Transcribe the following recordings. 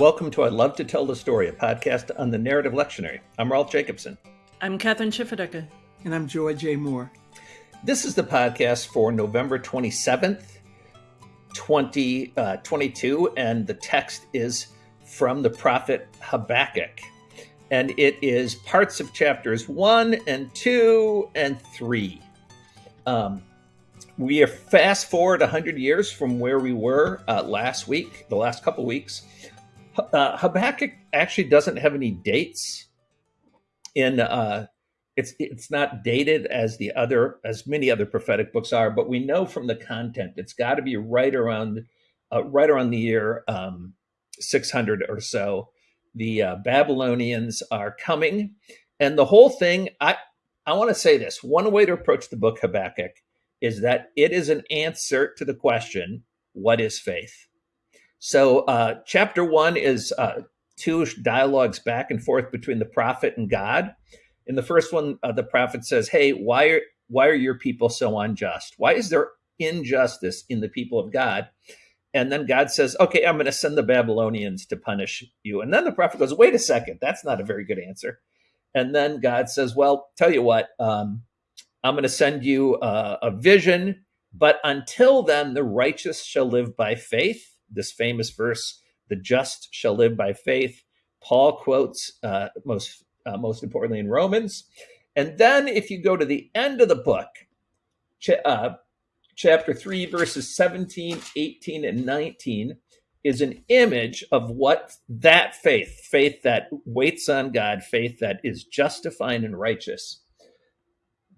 Welcome to I Love to Tell the Story, a podcast on the narrative lectionary. I'm Rolf Jacobson. I'm Kathryn Schifferdecker. And I'm Joy J. Moore. This is the podcast for November 27th, 2022, uh, and the text is from the prophet Habakkuk. And it is parts of chapters 1 and 2 and 3. Um, we are fast forward 100 years from where we were uh, last week, the last couple weeks. Uh, Habakkuk actually doesn't have any dates in uh, it's it's not dated as the other as many other prophetic books are, but we know from the content it's got to be right around uh, right around the year um, 600 or so. The uh, Babylonians are coming, and the whole thing. I I want to say this: one way to approach the book Habakkuk is that it is an answer to the question, "What is faith?" So, uh, chapter one is uh, two dialogues back and forth between the prophet and God. In the first one, uh, the prophet says, "Hey, why are why are your people so unjust? Why is there injustice in the people of God?" And then God says, "Okay, I'm going to send the Babylonians to punish you." And then the prophet goes, "Wait a second, that's not a very good answer." And then God says, "Well, tell you what, um, I'm going to send you uh, a vision, but until then, the righteous shall live by faith." This famous verse, "The just shall live by faith." Paul quotes uh, most uh, most importantly in Romans, and then if you go to the end of the book, ch- uh, chapter three, verses 17, 18, and 19 is an image of what that faith, faith that waits on God, faith that is justifying and righteous,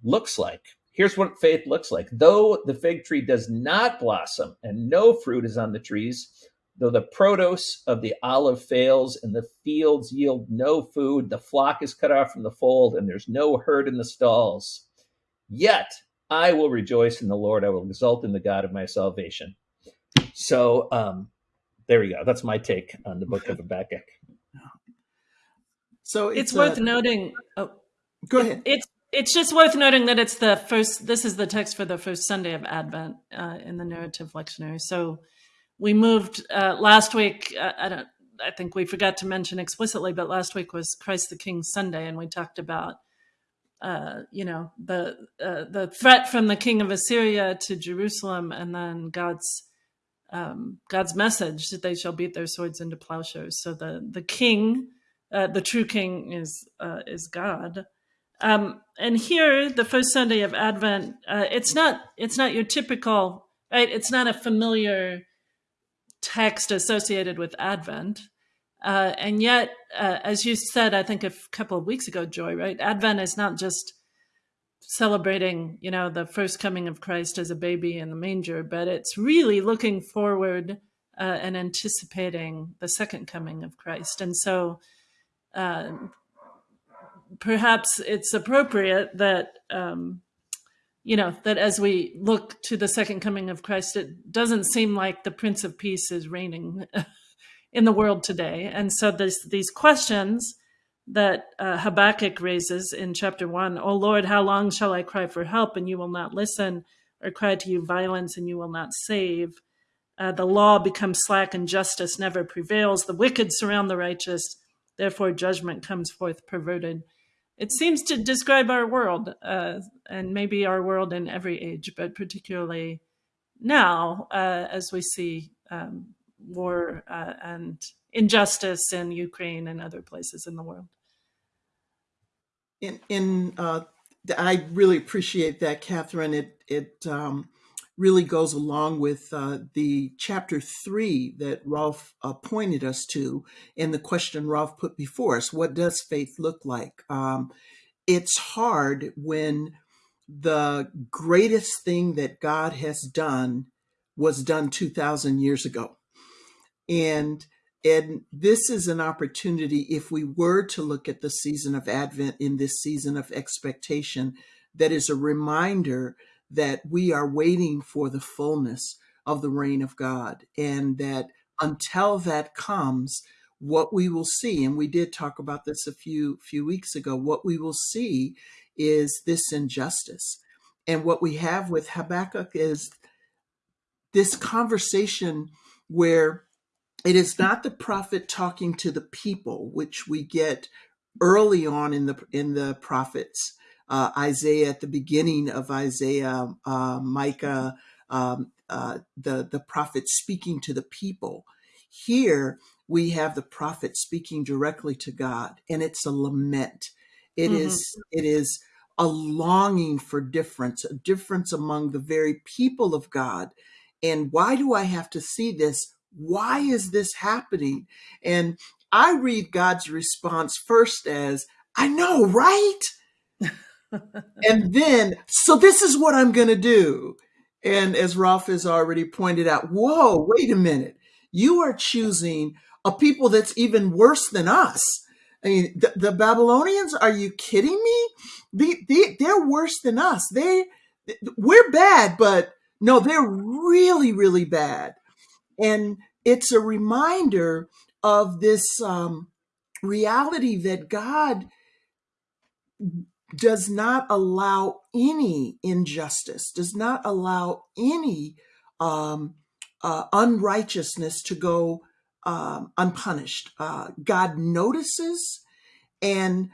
looks like. Here's what faith looks like. Though the fig tree does not blossom and no fruit is on the trees, though the produce of the olive fails and the fields yield no food, the flock is cut off from the fold and there's no herd in the stalls, yet I will rejoice in the Lord. I will exult in the God of my salvation. So um, there you go. That's my take on the book of Habakkuk. So it's, it's worth uh, noting. Oh, go ahead. It's it's just worth noting that it's the first, this is the text for the first Sunday of Advent uh, in the narrative lectionary. So we moved uh, last week, uh, I don't, I think we forgot to mention explicitly, but last week was Christ the King Sunday, and we talked about, uh, you know, the uh, the threat from the king of Assyria to Jerusalem, and then God's um, God's message that they shall beat their swords into plowshares. So the the king, uh, the true king, is is God, um, and here, the first Sunday of Advent, uh, it's not it's not your typical right. It's not a familiar text associated with Advent, uh, and yet, uh, as you said, I think a couple of weeks ago, Joy, right? Advent is not just celebrating, you know, the first coming of Christ as a baby in the manger, but it's really looking forward uh, and anticipating the second coming of Christ, and so. Uh, perhaps it's appropriate that um, you know that as we look to the second coming of Christ, it doesn't seem like the Prince of Peace is reigning in the world today, and so this, these questions that uh, Habakkuk raises in chapter one: "O Lord, how long shall I cry for help and you will not listen, or cry to you violence and you will not save?" Uh, the law becomes slack and justice never prevails. The wicked surround the righteous. Therefore, judgment comes forth perverted it seems to describe our world, uh, and maybe our world in every age, but particularly now uh, as we see um, war uh, and injustice in Ukraine and other places in the world. In, in uh, I really appreciate that, Kathryn. It it um, really goes along with uh, the chapter three that Rolf uh, pointed us to and the question Rolf put before us what does faith look like? Um, it's hard when the greatest thing that God has done was done 2,000 years ago. And and this is an opportunity if we were to look at the season of Advent in this season of expectation, that is a reminder that we are waiting for the fullness of the reign of God, and that until that comes, what we will see, and we did talk about this a few few weeks ago, what we will see is this injustice. And what we have with Habakkuk is this conversation where it is not the prophet talking to the people, which we get early on in the in the prophets. Uh, Isaiah at the beginning of Isaiah, uh, Micah, um, uh, the the prophet speaking to the people. Here we have the prophet speaking directly to God, and it's a lament. It mm-hmm. is it is a longing for difference, a difference among the very people of God. And why do I have to see this? Why is this happening? And I read God's response first as, I know, right? And then, so this is what I'm going to do. And as Rolf has already pointed out, whoa, wait a minute. You are choosing a people that's even worse than us. I mean, the, the Babylonians, are you kidding me? They, they, they're worse than us. They, we're bad, but no, they're really, really bad. And it's a reminder of this um, reality that God does not allow any injustice, does not allow any um, uh, unrighteousness to go um, unpunished. Uh, God notices, and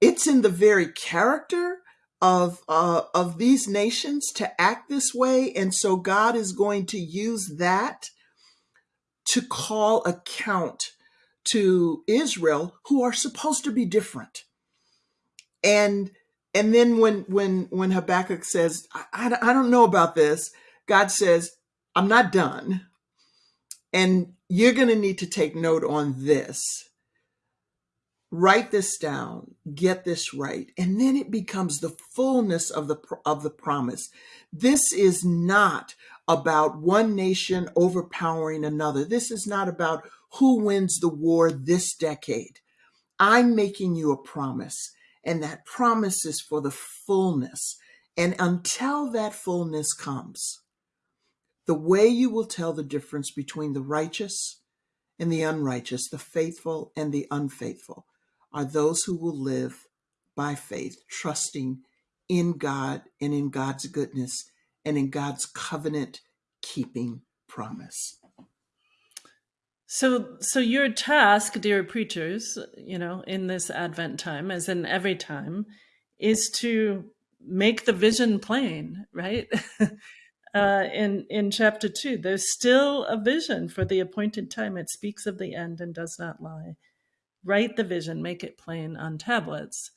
it's in the very character of uh, of these nations to act this way, and so God is going to use that to call account to Israel, who are supposed to be different. And and then when when when Habakkuk says, I, I, I don't know about this, God says, I'm not done. And you're going to need to take note on this. Write this down, get this right, and then it becomes the fullness of the of the promise. This is not about one nation overpowering another. This is not about who wins the war this decade. I'm making you a promise, and that promise is for the fullness. And until that fullness comes, the way you will tell the difference between the righteous and the unrighteous, the faithful and the unfaithful, are those who will live by faith, trusting in God and in God's goodness and in God's covenant keeping promise. So, so your task, dear preachers, you know, in this Advent time, as in every time, is to make the vision plain, right? uh, in in chapter two, there's still a vision for the appointed time. It speaks of the end and does not lie. Write the vision, make it plain on tablets.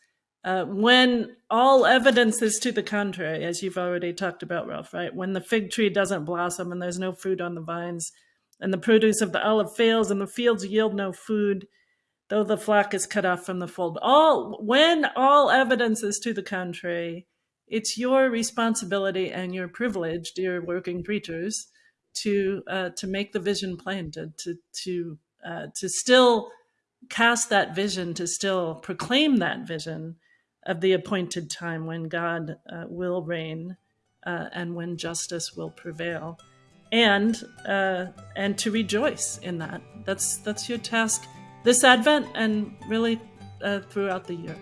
Uh, when all evidence is to the contrary, as you've already talked about, Rolf, right? When the fig tree doesn't blossom and there's no fruit on the vines, and the produce of the olive fails, and the fields yield no food, though the flock is cut off from the fold. All when all evidence is to the contrary, it's your responsibility and your privilege, dear working preachers, to uh, to make the vision plain, to to to uh, to still cast that vision, to still proclaim that vision of the appointed time when God uh, will reign uh, and when justice will prevail and uh, and to rejoice in that. That's that's your task this Advent and really uh, throughout the year.